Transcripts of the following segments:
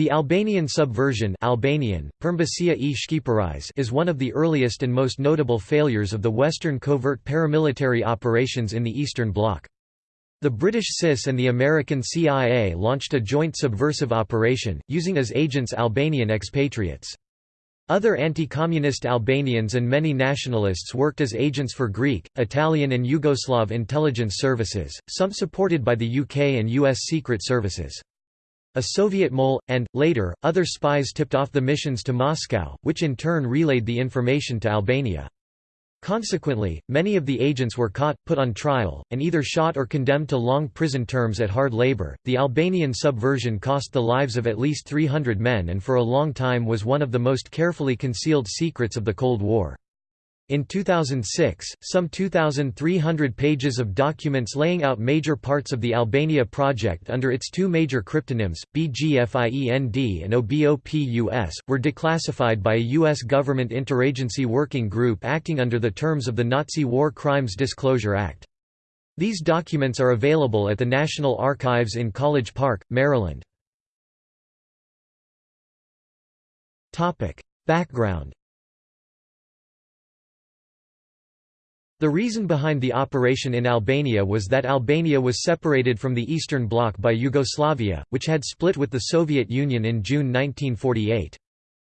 The Albanian subversion Albanian, e is one of the earliest and most notable failures of the Western covert paramilitary operations in the Eastern Bloc. The British SIS and the American CIA launched a joint subversive operation, using as agents Albanian expatriates. Other anti-communist Albanians and many nationalists worked as agents for Greek, Italian and Yugoslav intelligence services, some supported by the UK and US Secret Services. A Soviet mole, and, later, other spies tipped off the missions to Moscow, which in turn relayed the information to Albania. Consequently, many of the agents were caught, put on trial, and either shot or condemned to long prison terms at hard labor. The Albanian subversion cost the lives of at least 300 men and for a long time was one of the most carefully concealed secrets of the Cold War. In 2006, some 2,300 pages of documents laying out major parts of the Albania project under its two major cryptonyms, BGFIEND and OBOPUS, were declassified by a U.S. government interagency working group acting under the terms of the Nazi War Crimes Disclosure Act. These documents are available at the National Archives in College Park, Maryland. Background The reason behind the operation in Albania was that Albania was separated from the Eastern Bloc by Yugoslavia, which had split with the Soviet Union in June 1948.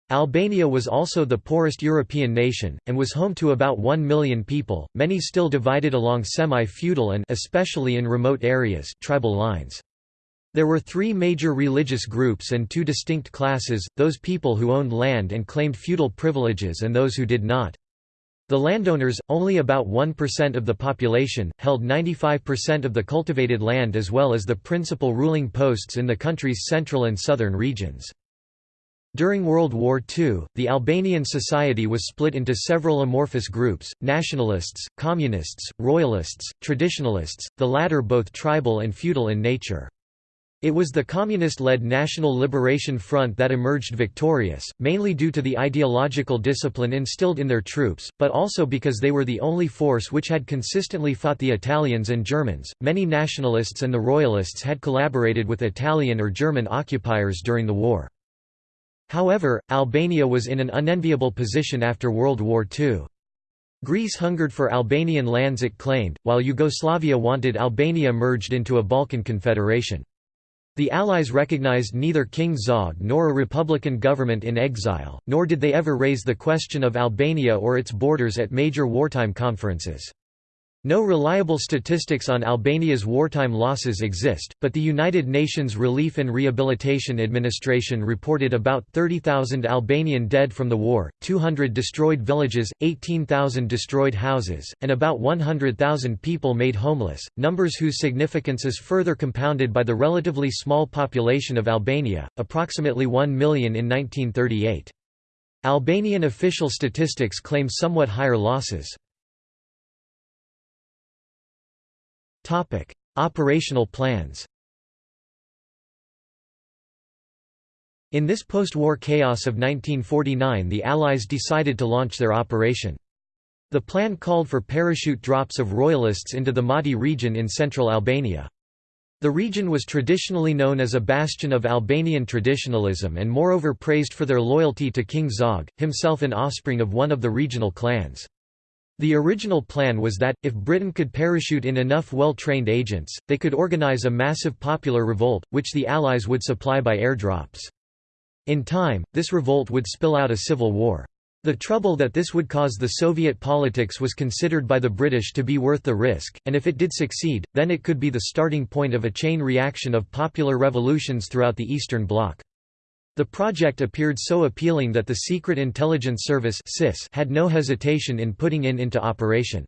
Albania was also the poorest European nation, and was home to about 1 million people, many still divided along semi-feudal and especially in remote areas tribal lines. There were three major religious groups and two distinct classes, those people who owned land and claimed feudal privileges and those who did not. The landowners, only about 1% of the population, held 95% of the cultivated land as well as the principal ruling posts in the country's central and southern regions. During World War II, the Albanian society was split into several amorphous groups, nationalists, communists, royalists, traditionalists, the latter both tribal and feudal in nature. It was the communist-led National Liberation Front that emerged victorious, mainly due to the ideological discipline instilled in their troops, but also because they were the only force which had consistently fought the Italians and Germans. Many nationalists and the royalists had collaborated with Italian or German occupiers during the war. However, Albania was in an unenviable position after World War II. Greece hungered for Albanian lands it claimed, while Yugoslavia wanted Albania merged into a Balkan confederation. The Allies recognized neither King Zog nor a republican government in exile, nor did they ever raise the question of Albania or its borders at major wartime conferences. No reliable statistics on Albania's wartime losses exist, but the United Nations Relief and Rehabilitation Administration reported about 30,000 Albanian dead from the war, 200 destroyed villages, 18,000 destroyed houses, and about 100,000 people made homeless, numbers whose significance is further compounded by the relatively small population of Albania, approximately 1 million in 1938. Albanian official statistics claim somewhat higher losses. Topic: Operational plans. In this post-war chaos of 1949 the Allies decided to launch their operation. The plan called for parachute drops of royalists into the Mati region in central Albania. The region was traditionally known as a bastion of Albanian traditionalism and moreover praised for their loyalty to King Zog, himself an offspring of one of the regional clans. The original plan was that, if Britain could parachute in enough well-trained agents, they could organize a massive popular revolt, which the Allies would supply by airdrops. In time, this revolt would spill out a civil war. The trouble that this would cause the Soviet politics was considered by the British to be worth the risk, and if it did succeed, then it could be the starting point of a chain reaction of popular revolutions throughout the Eastern Bloc. The project appeared so appealing that the Secret Intelligence Service had no hesitation in putting it into operation.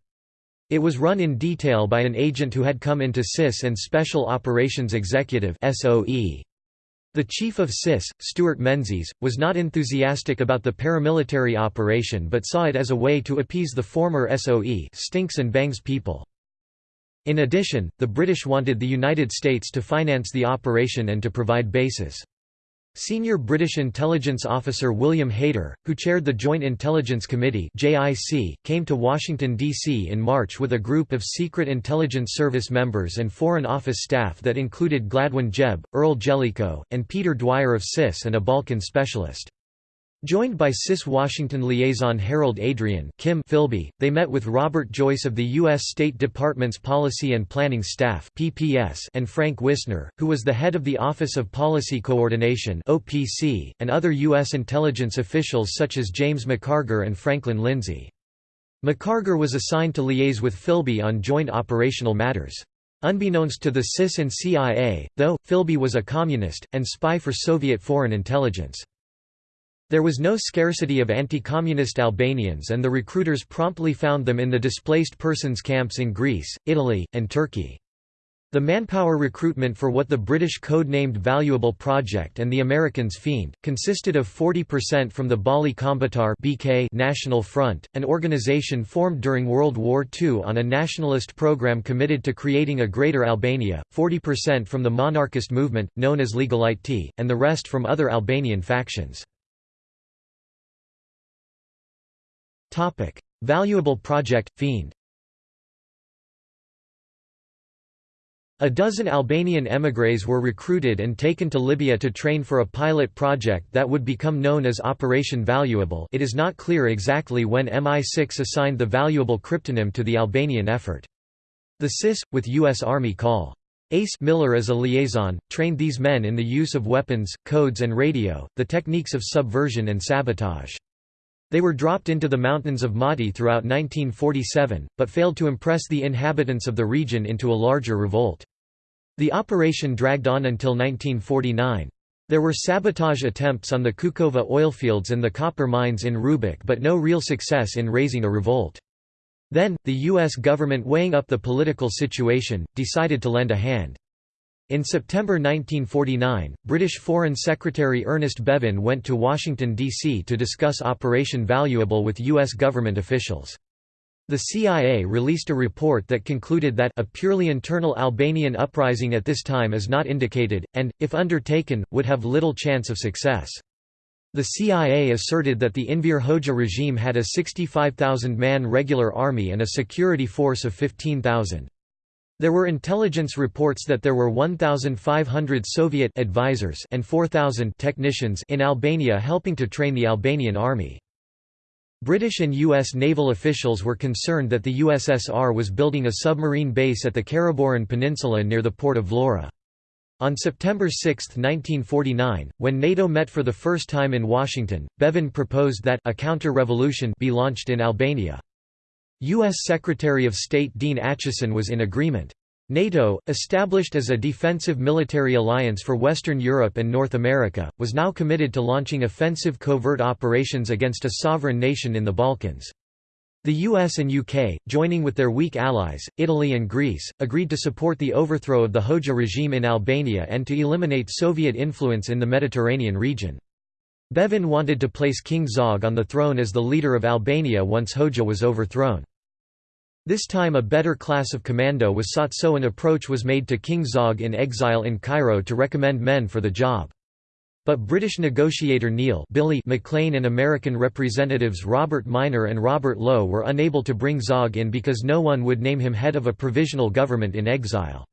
It was run in detail by an agent who had come into CIS and Special Operations Executive The chief of CIS, Stewart Menzies, was not enthusiastic about the paramilitary operation but saw it as a way to appease the former SOE stinks and bangs people. In addition, the British wanted the United States to finance the operation and to provide bases. Senior British intelligence officer William Hayter, who chaired the Joint Intelligence Committee came to Washington, D.C. in March with a group of Secret Intelligence Service members and Foreign Office staff that included Gladwyn Jebb, Earl Jellicoe, and Peter Dwyer of CIS and a Balkan specialist. Joined by CIS Washington liaison Harold Adrian Kim Philby, they met with Robert Joyce of the U.S. State Department's Policy and Planning Staff PPS and Frank Wisner, who was the head of the Office of Policy Coordination OPC, and other U.S. intelligence officials such as James McCargar and Franklin Lindsay. McCargar was assigned to liaise with Philby on joint operational matters. Unbeknownst to the CIS and CIA, though, Philby was a communist, and spy for Soviet foreign intelligence. There was no scarcity of anti-communist Albanians and the recruiters promptly found them in the displaced persons camps in Greece, Italy, and Turkey. The manpower recruitment for what the British code-named Valuable Project and the Americans FIEND, consisted of 40% from the Balli Kombëtar BK National Front, an organization formed during World War II on a nationalist program committed to creating a Greater Albania, 40% from the monarchist movement, known as Legalite, and the rest from other Albanian factions. Topic: Valuable Project Fiend. A dozen Albanian émigrés were recruited and taken to Libya to train for a pilot project that would become known as Operation Valuable it is not clear exactly when MI6 assigned the Valuable cryptonym to the Albanian effort. The CIS, with U.S. Army Col. Ace Miller as a liaison, trained these men in the use of weapons, codes and radio, the techniques of subversion and sabotage. They were dropped into the mountains of Mati throughout 1947, but failed to impress the inhabitants of the region into a larger revolt. The operation dragged on until 1949. There were sabotage attempts on the Kukova oilfields and the copper mines in Rubik but no real success in raising a revolt. Then, the U.S. government weighing up the political situation, decided to lend a hand. In September 1949, British Foreign Secretary Ernest Bevin went to Washington, D.C. to discuss Operation Valuable with U.S. government officials. The CIA released a report that concluded that a purely internal Albanian uprising at this time is not indicated, and, if undertaken, would have little chance of success. The CIA asserted that the Enver Hoxha regime had a 65,000-man regular army and a security force of 15,000. There were intelligence reports that there were 1,500 Soviet advisors and 4,000 technicians in Albania helping to train the Albanian army. British and U.S. naval officials were concerned that the USSR was building a submarine base at the Karaburun Peninsula near the port of Vlora. On September 6, 1949, when NATO met for the first time in Washington, Bevin proposed that a counter-revolution be launched in Albania. U.S. Secretary of State Dean Acheson was in agreement. NATO, established as a defensive military alliance for Western Europe and North America, was now committed to launching offensive covert operations against a sovereign nation in the Balkans. The US and UK, joining with their weak allies, Italy and Greece, agreed to support the overthrow of the Hoxha regime in Albania and to eliminate Soviet influence in the Mediterranean region. Bevin wanted to place King Zog on the throne as the leader of Albania once Hoxha was overthrown. This time a better class of commando was sought so an approach was made to King Zog in exile in Cairo to recommend men for the job. But British negotiator Neil Billy McLean and American representatives Robert Minor and Robert Lowe were unable to bring Zog in because no one would name him head of a provisional government in exile.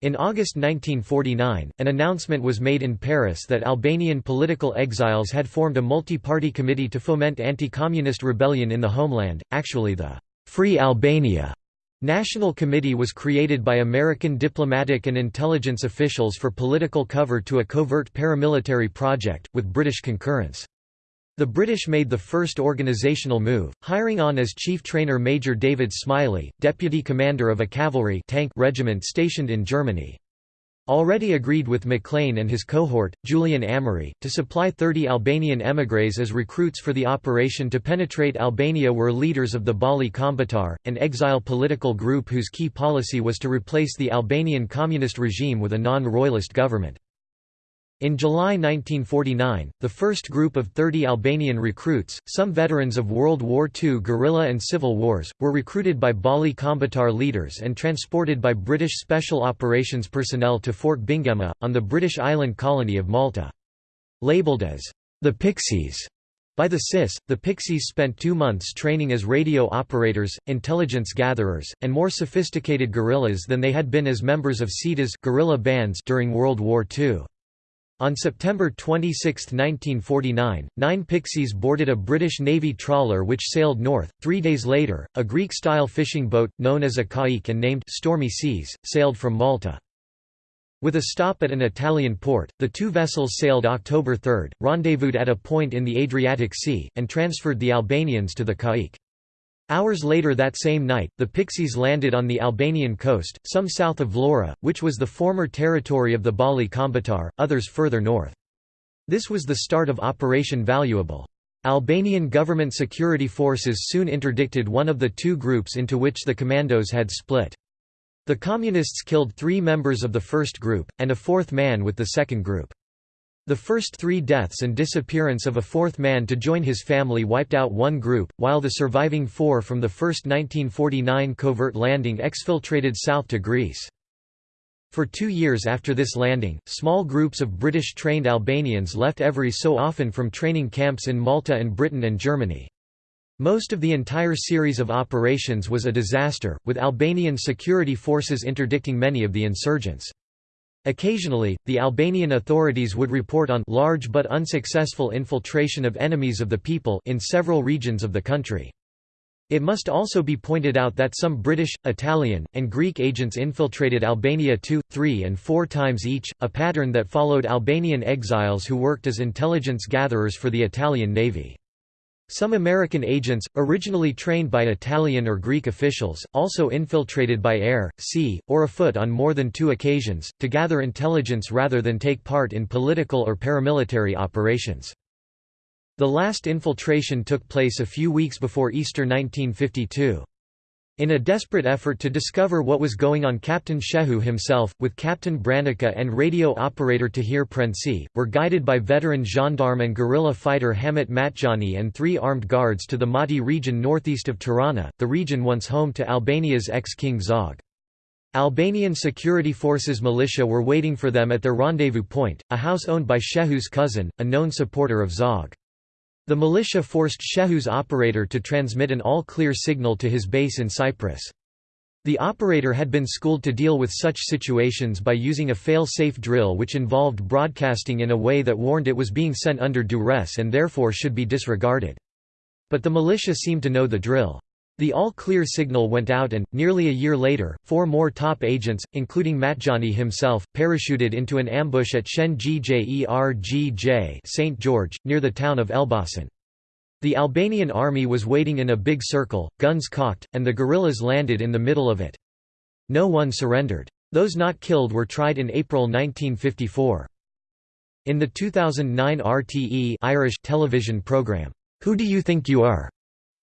In August 1949, an announcement was made in Paris that Albanian political exiles had formed a multi-party committee to foment anti-communist rebellion in the homeland, actually the Free Albania National Committee was created by American diplomatic and intelligence officials for political cover to a covert paramilitary project, with British concurrence. The British made the first organisational move, hiring on as chief trainer Major David Smiley, deputy commander of a cavalry tank regiment stationed in Germany already agreed with McLean and his cohort, Julian Amery, to supply 30 Albanian émigrés as recruits for the operation to penetrate Albania were leaders of the Balli Kombëtar, an exile political group whose key policy was to replace the Albanian communist regime with a non-royalist government. In July 1949, the first group of 30 Albanian recruits, some veterans of World War II guerrilla and civil wars, were recruited by Balli Kombëtar leaders and transported by British Special Operations personnel to Fort Bingemma, on the British island colony of Malta. Labeled as the Pixies by the CIS, the Pixies spent two months training as radio operators, intelligence gatherers, and more sophisticated guerrillas than they had been as members of SETA's guerrilla bands during World War II. On September 26, 1949, nine Pixies boarded a British Navy trawler which sailed north. Three days later, a Greek-style fishing boat, known as a kayık and named Stormy Seas, sailed from Malta. With a stop at an Italian port, the two vessels sailed October 3, rendezvoused at a point in the Adriatic Sea, and transferred the Albanians to the kayık. Hours later that same night, the Pixies landed on the Albanian coast, some south of Vlora, which was the former territory of the Balli Kombëtar, others further north. This was the start of Operation Valuable. Albanian government security forces soon interdicted one of the two groups into which the commandos had split. The Communists killed three members of the first group, and a fourth man with the second group. The first three deaths and disappearance of a fourth man to join his family wiped out one group, while the surviving four from the first 1949 covert landing exfiltrated south to Greece. For two years after this landing, small groups of British-trained Albanians left every so often from training camps in Malta and Britain and Germany. Most of the entire series of operations was a disaster, with Albanian security forces interdicting many of the insurgents. Occasionally, the Albanian authorities would report on large but unsuccessful infiltration of enemies of the people in several regions of the country. It must also be pointed out that some British, Italian, and Greek agents infiltrated Albania two, three and four times each, a pattern that followed Albanian exiles who worked as intelligence gatherers for the Italian Navy. Some American agents, originally trained by Italian or Greek officials, also infiltrated by air, sea, or afoot on more than two occasions, to gather intelligence rather than take part in political or paramilitary operations. The last infiltration took place a few weeks before Easter 1952. In a desperate effort to discover what was going on Captain Shehu himself, with Captain Branica and radio operator Tahir Prensi, were guided by veteran gendarme and guerrilla fighter Hamit Matjani and three armed guards to the Mati region northeast of Tirana, the region once home to Albania's ex-king Zog. Albanian security forces militia were waiting for them at their rendezvous point, a house owned by Shehu's cousin, a known supporter of Zog. The militia forced Shehu's operator to transmit an all-clear signal to his base in Cyprus. The operator had been schooled to deal with such situations by using a fail-safe drill which involved broadcasting in a way that warned it was being sent under duress and therefore should be disregarded. But the militia seemed to know the drill. The all-clear signal went out and, nearly a year later, four more top agents, including Matjani himself, parachuted into an ambush at Shengjergj St. George, near the town of Elbasan. The Albanian army was waiting in a big circle, guns cocked, and the guerrillas landed in the middle of it. No one surrendered. Those not killed were tried in April 1954. In the 2009 RTE Irish television program, Who Do You Think You Are?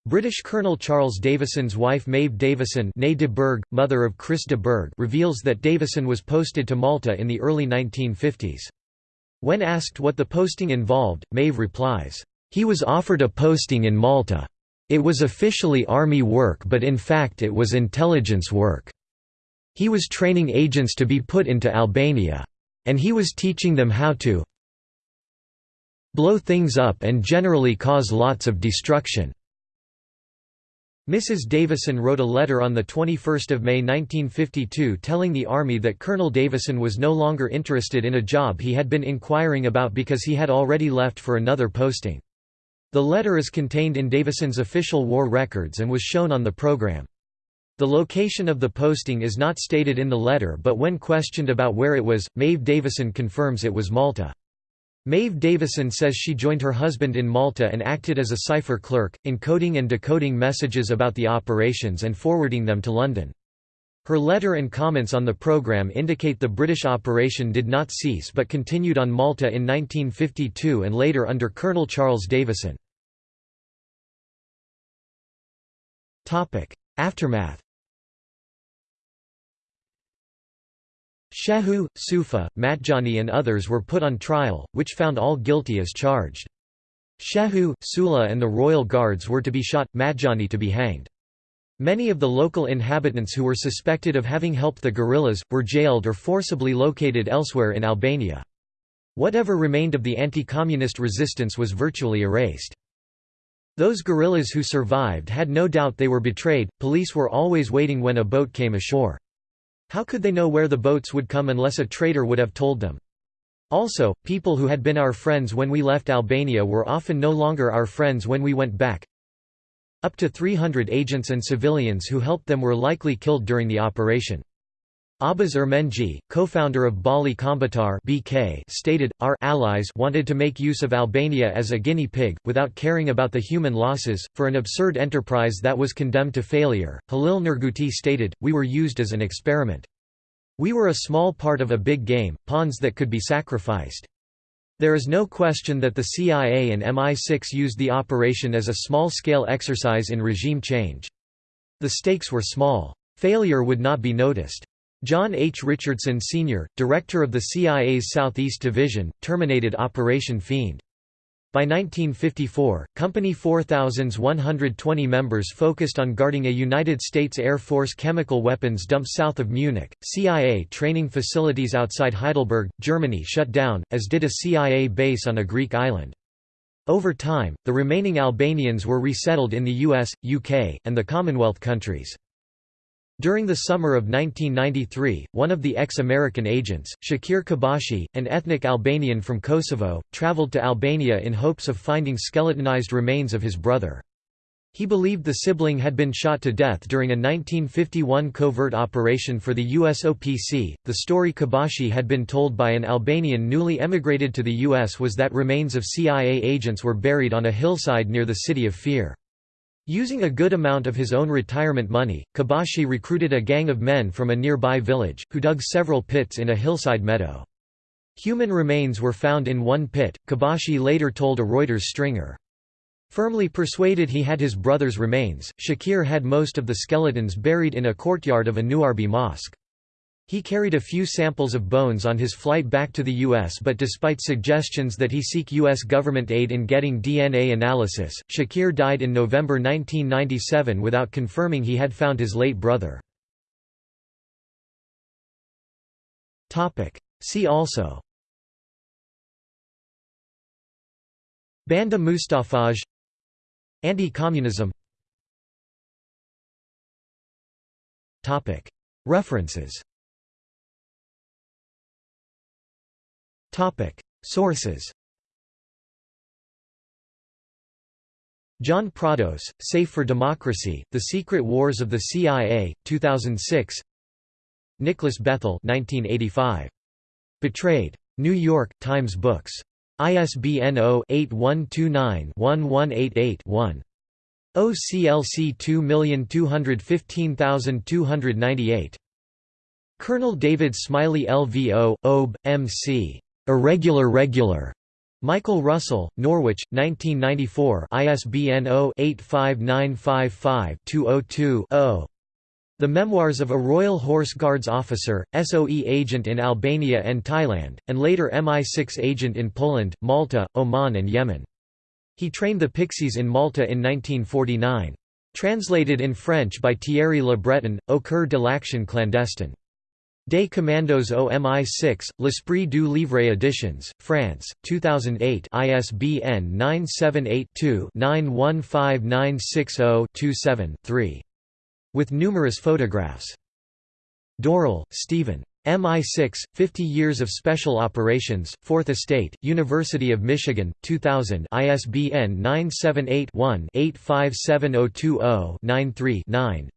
British Colonel Charles Davison's wife Maeve Davison de Burgh, mother of Chris de Burgh reveals that Davison was posted to Malta in the early 1950s. When asked what the posting involved, Maeve replies, "...he was offered a posting in Malta. It was officially army work but in fact it was intelligence work. He was training agents to be put into Albania. And he was teaching them how to blow things up and generally cause lots of destruction." Mrs. Davison wrote a letter on 21 May 1952 telling the Army that Colonel Davison was no longer interested in a job he had been inquiring about because he had already left for another posting. The letter is contained in Davison's official war records and was shown on the program. The location of the posting is not stated in the letter but when questioned about where it was, Maeve Davison confirms it was Malta. Maeve Davison says she joined her husband in Malta and acted as a cipher clerk, encoding and decoding messages about the operations and forwarding them to London. Her letter and comments on the programme indicate the British operation did not cease but continued on Malta in 1952 and later under Colonel Charles Davison. Aftermath Shehu, Sufa, Matjani and others were put on trial, which found all guilty as charged. Shehu, Sula and the royal guards were to be shot, Matjani to be hanged. Many of the local inhabitants who were suspected of having helped the guerrillas, were jailed or forcibly located elsewhere in Albania. Whatever remained of the anti-communist resistance was virtually erased. Those guerrillas who survived had no doubt they were betrayed, police were always waiting when a boat came ashore. How could they know where the boats would come unless a traitor would have told them? Also, people who had been our friends when we left Albania were often no longer our friends when we went back. Up to 300 agents and civilians who helped them were likely killed during the operation. Abbas Ermenci, co-founder of Balli Kombëtar (BK), stated, "Our allies wanted to make use of Albania as a guinea pig without caring about the human losses for an absurd enterprise that was condemned to failure." Halil Nurguti stated, "We were used as an experiment. We were a small part of a big game, pawns that could be sacrificed." There is no question that the CIA and MI6 used the operation as a small-scale exercise in regime change. The stakes were small. Failure would not be noticed. John H. Richardson Sr., director of the CIA's Southeast Division, terminated Operation Fiend. By 1954, Company 4,120 members focused on guarding a United States Air Force chemical weapons dump south of Munich. CIA training facilities outside Heidelberg, Germany shut down, as did a CIA base on a Greek island. Over time, the remaining Albanians were resettled in the US, UK, and the Commonwealth countries. During the summer of 1993, one of the ex-American agents, Shakir Kabashi, an ethnic Albanian from Kosovo, traveled to Albania in hopes of finding skeletonized remains of his brother. He believed the sibling had been shot to death during a 1951 covert operation for the USOPC. The story Kabashi had been told by an Albanian newly emigrated to the US was that remains of CIA agents were buried on a hillside near the city of Fier. Using a good amount of his own retirement money, Kabashi recruited a gang of men from a nearby village, who dug several pits in a hillside meadow. Human remains were found in one pit, Kabashi later told a Reuters stringer. Firmly persuaded he had his brother's remains, Shakir had most of the skeletons buried in a courtyard of a Nuarbi mosque. He carried a few samples of bones on his flight back to the U.S. but despite suggestions that he seek U.S. government aid in getting DNA analysis, Shakir died in November 1997 without confirming he had found his late brother. See also Banda Mustafaj Anti-communism References Sources John Prados, Safe for Democracy, The Secret Wars of the CIA, 2006 Nicholas Bethell 1985. Betrayed. New York, Times Books. ISBN 0-8129-1188-1. OCLC 2215298. Colonel David Smiley LVO, OB, MC. Irregular Regular. Michael Russell, Norwich, 1994 ISBN 0-85955-202-0. The Memoirs of a Royal Horse Guards Officer, SOE agent in Albania and Thailand, and later MI6 agent in Poland, Malta, Oman and Yemen. He trained the Pixies in Malta in 1949. Translated in French by Thierry Le Breton, Au cœur de l'action clandestine. Des Commandos au MI6, L'Esprit du Livre Editions, France, 2008 ISBN 978-2-915960-27-3. With numerous photographs. Dorril, Stephen. MI6, 50 Years of Special Operations, 4th Estate, University of Michigan, 2000 ISBN 978 one 857020 93 9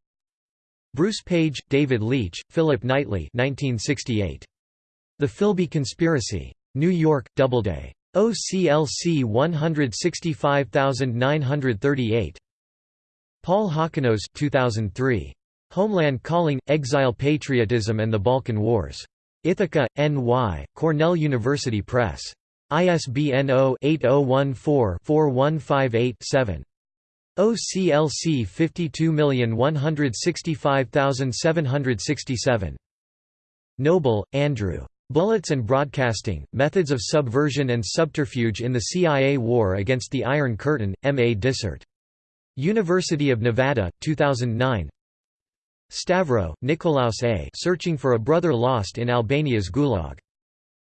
Bruce Page, David Leitch, Philip Knightley 1968. The Philby Conspiracy. New York, Doubleday. OCLC 165938. Paul Hockenos 2003. Homeland Calling, Exile Patriotism and the Balkan Wars. Ithaca, N.Y., Cornell University Press. ISBN 0-8014-4158-7. OCLC 52165767. Noble, Andrew. Bullets and Broadcasting, Methods of Subversion and Subterfuge in the CIA War Against the Iron Curtain, M. A. Dissert. University of Nevada, 2009 Stavro, Nicolaus A. Searching for a Brother Lost in Albania's Gulag.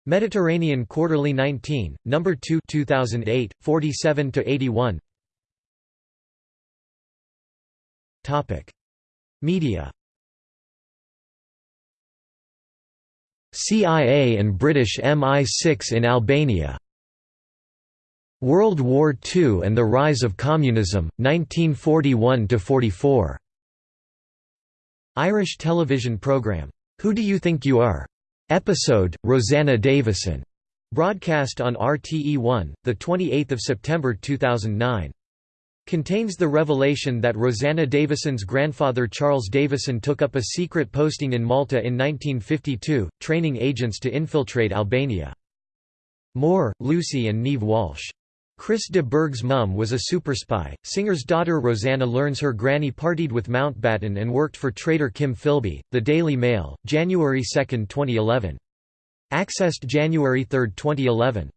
Mediterranean Quarterly 19, No. 2 2008, 47–81 Media CIA and British MI6 in Albania World War II and the Rise of Communism, 1941–44 Irish television programme, Who Do You Think You Are? Episode, Rosanna Davison. Broadcast on RTE1, 28 September 2009. Contains the revelation that Rosanna Davison's grandfather Charles Davison took up a secret posting in Malta in 1952, training agents to infiltrate Albania. Moore, Lucy and Neve Walsh. Chris de Burgh's mum was a superspy. Singer's daughter Rosanna learns her granny partied with Mountbatten and worked for traitor Kim Philby. The Daily Mail, January 2, 2011. Accessed January 3, 2011.